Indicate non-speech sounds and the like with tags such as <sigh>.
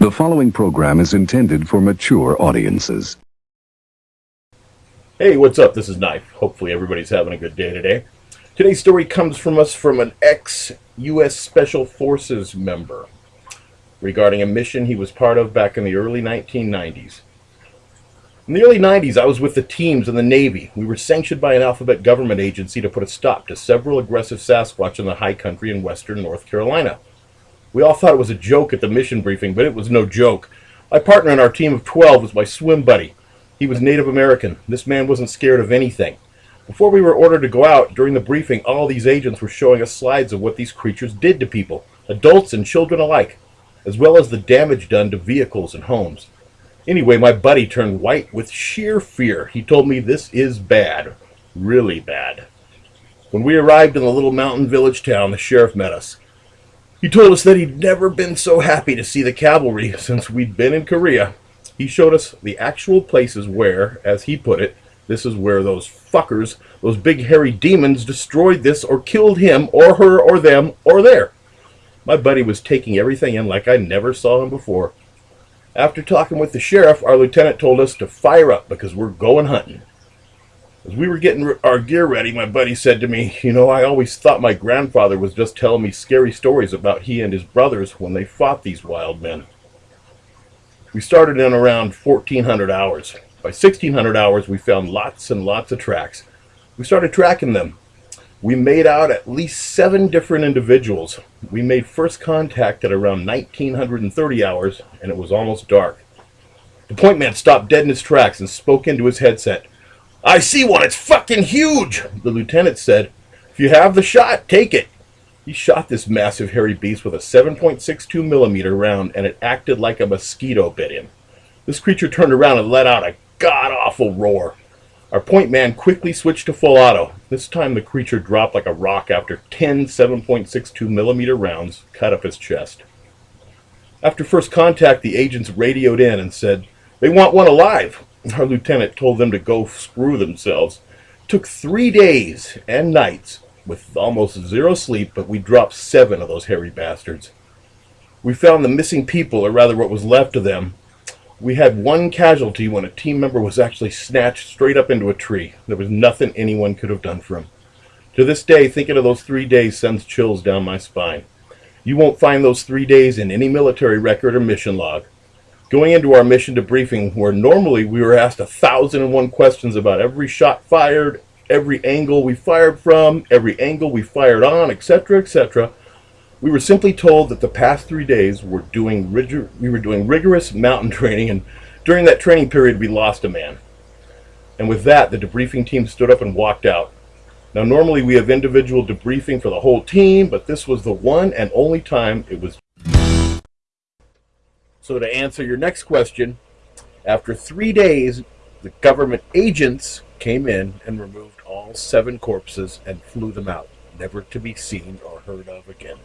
The following program is intended for mature audiences. Hey, what's up? This is Knife. Hopefully everybody's having a good day today. Today's story comes from us from an ex-U.S. Special Forces member regarding a mission he was part of back in the early 1990s. In the early 90s, I was with the teams in the Navy. We were sanctioned by an alphabet government agency to put a stop to several aggressive Sasquatch in the high country in western North Carolina. We all thought it was a joke at the mission briefing, but it was no joke. My partner in our team of 12 was my swim buddy. He was Native American. This man wasn't scared of anything. Before we were ordered to go out, during the briefing, all these agents were showing us slides of what these creatures did to people, adults and children alike, as well as the damage done to vehicles and homes. Anyway, my buddy turned white with sheer fear. He told me this is bad. Really bad. When we arrived in the little mountain village town, the sheriff met us. He told us that he'd never been so happy to see the cavalry since we'd been in Korea. He showed us the actual places where, as he put it, this is where those fuckers, those big hairy demons, destroyed this or killed him or her or them or there. My buddy was taking everything in like I never saw him before. After talking with the sheriff, our lieutenant told us to fire up because we're going hunting. As we were getting our gear ready, my buddy said to me, You know, I always thought my grandfather was just telling me scary stories about he and his brothers when they fought these wild men. We started in around 1400 hours. By 1600 hours, we found lots and lots of tracks. We started tracking them. We made out at least seven different individuals. We made first contact at around 1930 hours, and it was almost dark. The point man stopped dead in his tracks and spoke into his headset. I see one. It's fucking huge. The lieutenant said, if you have the shot, take it. He shot this massive hairy beast with a 7.62 millimeter round and it acted like a mosquito bit him. This creature turned around and let out a god-awful roar. Our point man quickly switched to full auto. This time the creature dropped like a rock after 10 7.62 millimeter rounds cut up his chest. After first contact, the agents radioed in and said, they want one alive. Our lieutenant told them to go screw themselves. Took three days and nights with almost zero sleep, but we dropped seven of those hairy bastards. We found the missing people, or rather what was left of them. We had one casualty when a team member was actually snatched straight up into a tree. There was nothing anyone could have done for him. To this day, thinking of those three days sends chills down my spine. You won't find those three days in any military record or mission log. Going into our mission debriefing, where normally we were asked a thousand and one questions about every shot fired, every angle we fired from, every angle we fired on, etc., etc., we were simply told that the past three days were doing we were doing rigorous mountain <laughs> training, and during that training period, we lost a man. And with that, the debriefing team stood up and walked out. Now, normally we have individual debriefing for the whole team, but this was the one and only time it was so to answer your next question, after three days, the government agents came in and removed all seven corpses and flew them out, never to be seen or heard of again.